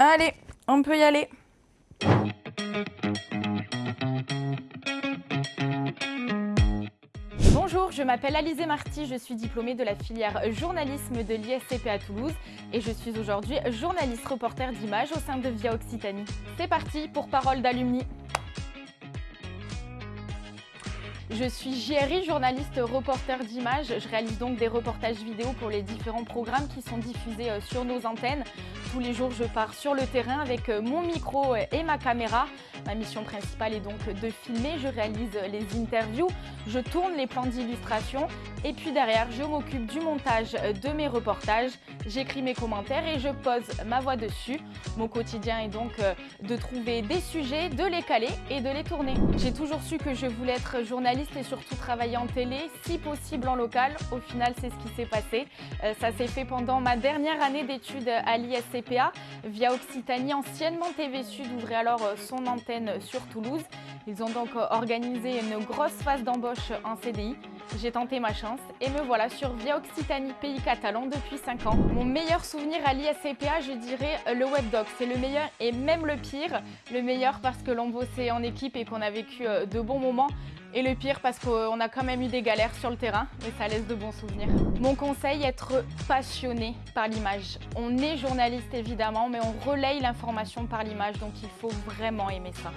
Allez, on peut y aller. Bonjour, je m'appelle Alizé Marty, je suis diplômée de la filière journalisme de l'ISCP à Toulouse et je suis aujourd'hui journaliste reporter d'image au sein de Via Occitanie. C'est parti pour Parole d'alumni. Je suis JRI, journaliste reporter d'images. Je réalise donc des reportages vidéo pour les différents programmes qui sont diffusés euh, sur nos antennes. Tous les jours, je pars sur le terrain avec euh, mon micro euh, et ma caméra. Ma mission principale est donc de filmer. Je réalise les interviews, je tourne les plans d'illustration et puis derrière, je m'occupe du montage de mes reportages. J'écris mes commentaires et je pose ma voix dessus. Mon quotidien est donc de trouver des sujets, de les caler et de les tourner. J'ai toujours su que je voulais être journaliste et surtout travailler en télé, si possible en local. Au final, c'est ce qui s'est passé. Euh, ça s'est fait pendant ma dernière année d'études à l'ISCPA. Via Occitanie, anciennement TV Sud, ouvrait alors euh, son antenne sur Toulouse. Ils ont donc euh, organisé une grosse phase d'embauche en CDI. J'ai tenté ma chance et me voilà sur Via Occitanie, pays catalan, depuis 5 ans. Mon meilleur souvenir à l'ISCPA, je dirais le webdoc. C'est le meilleur et même le pire. Le meilleur parce que l'on bossait en équipe et qu'on a vécu de bons moments. Et le pire parce qu'on a quand même eu des galères sur le terrain, mais ça laisse de bons souvenirs. Mon conseil, être passionné par l'image. On est journaliste évidemment, mais on relaye l'information par l'image, donc il faut vraiment aimer ça.